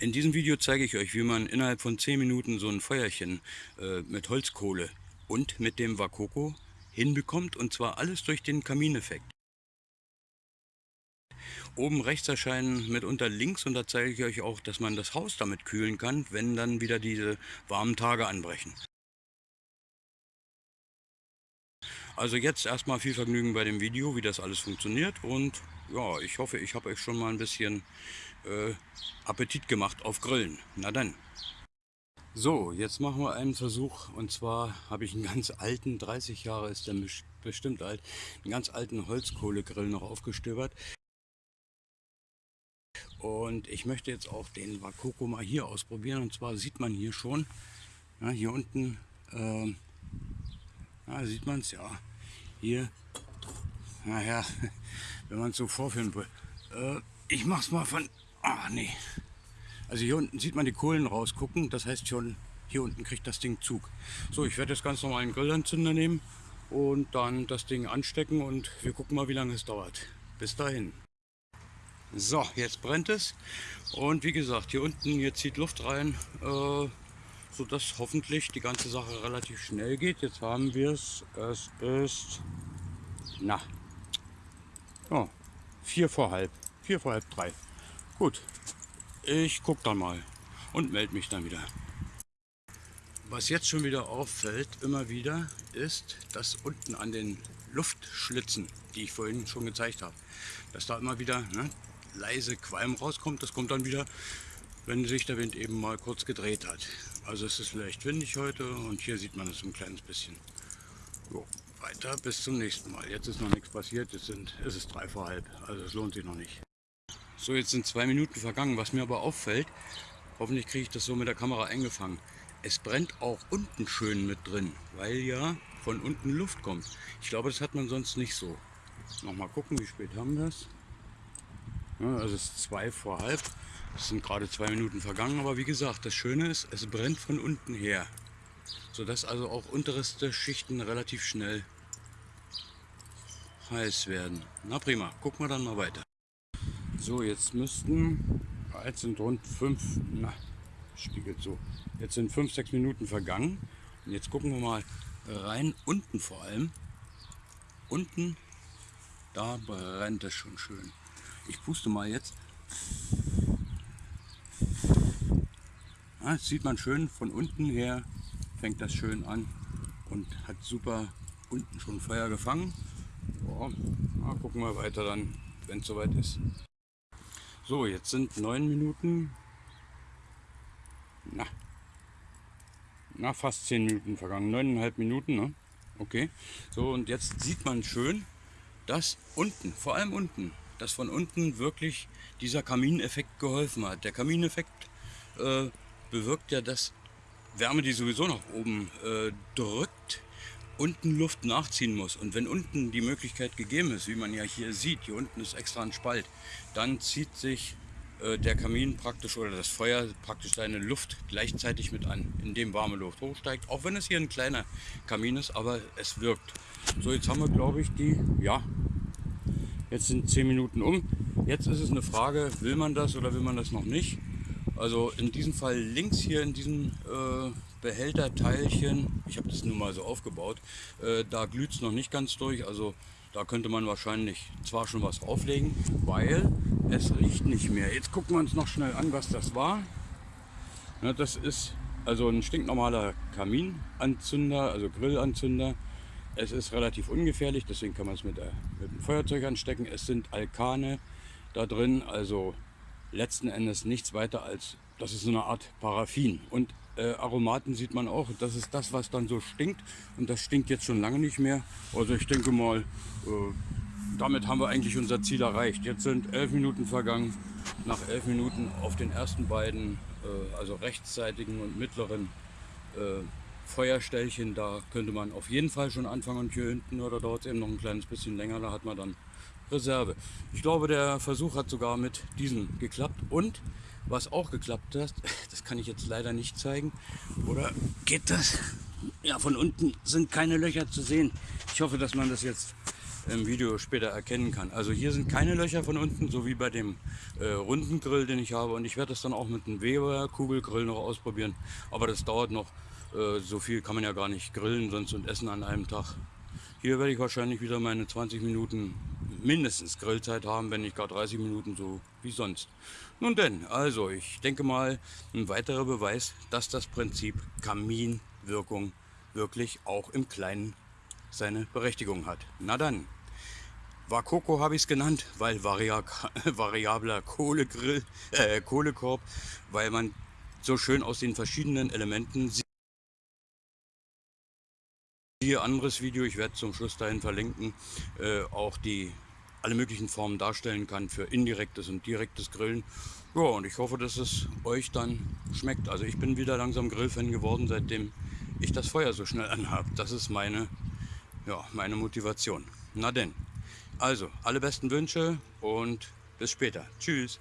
In diesem Video zeige ich euch, wie man innerhalb von 10 Minuten so ein Feuerchen äh, mit Holzkohle und mit dem Wakoko hinbekommt und zwar alles durch den Kamineffekt. Oben rechts erscheinen mitunter links und da zeige ich euch auch, dass man das Haus damit kühlen kann, wenn dann wieder diese warmen Tage anbrechen. Also jetzt erstmal viel Vergnügen bei dem Video, wie das alles funktioniert und ja, ich hoffe, ich habe euch schon mal ein bisschen äh, Appetit gemacht auf Grillen. Na dann. So, jetzt machen wir einen Versuch und zwar habe ich einen ganz alten, 30 Jahre ist der bestimmt alt, einen ganz alten Holzkohlegrill noch aufgestöbert. Und ich möchte jetzt auch den Wakoko mal hier ausprobieren und zwar sieht man hier schon, ja, hier unten, äh, ja, sieht man es ja, hier, naja, wenn man es so vorführen will. Äh, ich mach's mal von, ah nee. Also hier unten sieht man die Kohlen rausgucken, das heißt schon, hier unten kriegt das Ding Zug. So, ich werde jetzt ganz normal einen Grillanzünder nehmen und dann das Ding anstecken und wir gucken mal, wie lange es dauert. Bis dahin. So, jetzt brennt es und wie gesagt, hier unten, hier zieht Luft rein, äh, sodass hoffentlich die ganze Sache relativ schnell geht. Jetzt haben wir es, es ist, na, oh, vier vor halb, vier vor halb drei. Gut, ich gucke dann mal und melde mich dann wieder. Was jetzt schon wieder auffällt, immer wieder, ist, dass unten an den Luftschlitzen, die ich vorhin schon gezeigt habe, dass da immer wieder ne, leise Qualm rauskommt. Das kommt dann wieder, wenn sich der Wind eben mal kurz gedreht hat. Also es ist leicht windig heute und hier sieht man es ein kleines bisschen. Jo, weiter bis zum nächsten Mal. Jetzt ist noch nichts passiert, jetzt sind, es ist drei vor halb, also es lohnt sich noch nicht. So, jetzt sind zwei Minuten vergangen. Was mir aber auffällt, hoffentlich kriege ich das so mit der Kamera eingefangen. Es brennt auch unten schön mit drin, weil ja von unten Luft kommt. Ich glaube, das hat man sonst nicht so. Nochmal gucken, wie spät haben wir es. Ja, also es ist zwei vor halb. Es sind gerade zwei Minuten vergangen, aber wie gesagt, das Schöne ist, es brennt von unten her. Sodass also auch unterste Schichten relativ schnell heiß werden. Na prima, gucken wir dann mal weiter. So, jetzt müssten, jetzt sind rund fünf, na, spiegelt so, jetzt sind fünf, sechs Minuten vergangen. Und jetzt gucken wir mal rein, unten vor allem. Unten, da brennt es schon schön. Ich puste mal jetzt. Ja, das sieht man schön von unten her, fängt das schön an und hat super unten schon Feuer gefangen. Ja, gucken wir weiter dann, wenn es soweit ist. So, jetzt sind neun Minuten. Na, na, fast zehn Minuten vergangen. Neuneinhalb Minuten, ne? Okay. So, und jetzt sieht man schön, dass unten, vor allem unten, dass von unten wirklich dieser Kamineffekt geholfen hat. Der Kamineffekt äh, bewirkt ja, dass Wärme, die sowieso nach oben äh, drückt, unten Luft nachziehen muss. Und wenn unten die Möglichkeit gegeben ist, wie man ja hier sieht, hier unten ist extra ein Spalt, dann zieht sich äh, der Kamin praktisch oder das Feuer praktisch seine Luft gleichzeitig mit an, indem warme Luft hochsteigt. Auch wenn es hier ein kleiner Kamin ist, aber es wirkt. So, jetzt haben wir glaube ich die, ja, jetzt sind 10 Minuten um. Jetzt ist es eine Frage, will man das oder will man das noch nicht? Also in diesem Fall links hier in diesem äh, Behälterteilchen, ich habe das nun mal so aufgebaut, äh, da glüht es noch nicht ganz durch, also da könnte man wahrscheinlich zwar schon was auflegen, weil es riecht nicht mehr. Jetzt gucken wir uns noch schnell an, was das war. Ja, das ist also ein stinknormaler Kaminanzünder, also Grillanzünder. Es ist relativ ungefährlich, deswegen kann man es mit, mit dem Feuerzeug anstecken. Es sind Alkane da drin, also letzten Endes nichts weiter als, das ist so eine Art Paraffin. Und äh, Aromaten sieht man auch, das ist das, was dann so stinkt. Und das stinkt jetzt schon lange nicht mehr. Also ich denke mal, äh, damit haben wir eigentlich unser Ziel erreicht. Jetzt sind elf Minuten vergangen. Nach elf Minuten auf den ersten beiden, äh, also rechtsseitigen und mittleren Feuerställchen, da könnte man auf jeden Fall schon anfangen. Und hier hinten oder es eben noch ein kleines bisschen länger, da hat man dann Reserve. Ich glaube, der Versuch hat sogar mit diesem geklappt. Und was auch geklappt hat, das kann ich jetzt leider nicht zeigen. Oder geht das? Ja, von unten sind keine Löcher zu sehen. Ich hoffe, dass man das jetzt im Video später erkennen kann. Also hier sind keine Löcher von unten, so wie bei dem äh, runden Grill, den ich habe. Und ich werde das dann auch mit einem Weber Kugelgrill noch ausprobieren. Aber das dauert noch. Äh, so viel kann man ja gar nicht grillen sonst und essen an einem Tag. Hier werde ich wahrscheinlich wieder meine 20 Minuten mindestens Grillzeit haben, wenn nicht gar 30 Minuten so wie sonst. Nun denn, also ich denke mal, ein weiterer Beweis, dass das Prinzip Kaminwirkung wirklich auch im Kleinen seine Berechtigung hat. Na dann, Vakoko habe ich es genannt, weil varia variabler Kohlegrill, äh, Kohlekorb, weil man so schön aus den verschiedenen Elementen sieht. Hier anderes Video, ich werde zum Schluss dahin verlinken, äh, auch die alle möglichen Formen darstellen kann für indirektes und direktes Grillen. Ja, und ich hoffe, dass es euch dann schmeckt. Also ich bin wieder langsam Grillfan geworden, seitdem ich das Feuer so schnell anhabe. Das ist meine, ja, meine Motivation. Na denn, also alle besten Wünsche und bis später. Tschüss.